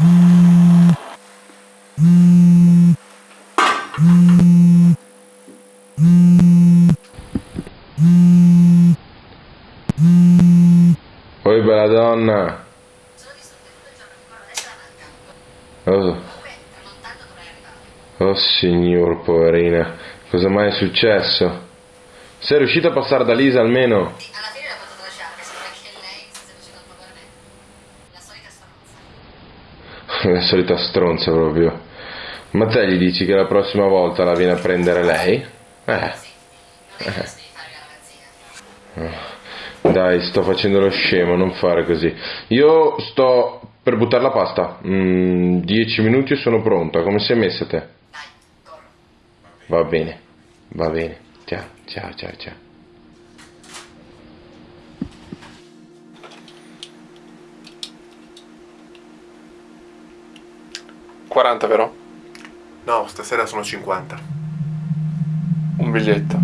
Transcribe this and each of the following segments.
Oi bella donna. Oh, oh signor, poverina. Cosa mai è successo? Sei riuscito a passare da Lisa almeno? Alla fine l'ha potuto lasciare, sembra che lei si sia riuscita un po' con me. La solita stronza. La solita stronza proprio. Ma te gli dici che la prossima volta la viene a prendere lei? Eh. Ragazzina. Dai, sto facendo lo scemo, non fare così. Io sto per buttare la pasta. Mm, dieci minuti e sono pronta. Come sei messa te? Va bene, va bene. Ciao, ciao, ciao, ciao. Quaranta, vero? No, stasera sono 50. Un biglietto.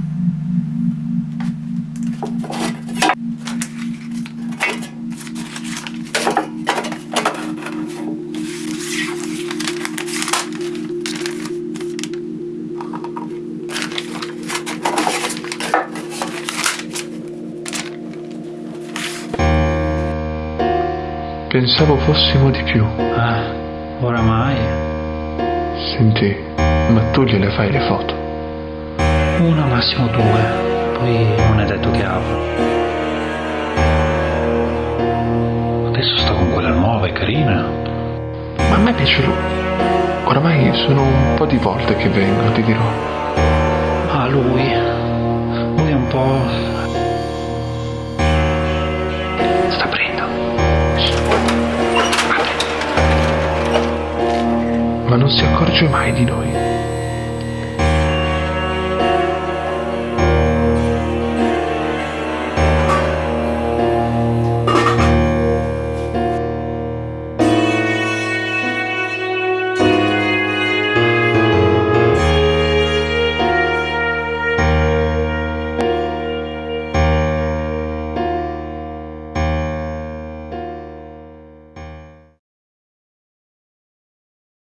Pensavo fossimo di più. Ah, oramai Senti, ma tu gliele fai le foto? una, massimo due, poi non è detto che apro. Adesso sto con quella nuova, è carina. Ma a me piace lui. Oramai sono un po' di volte che vengo, ti dirò. Ah, lui, lui è un po'... Sta aprendo. Ma non si accorge mai di noi.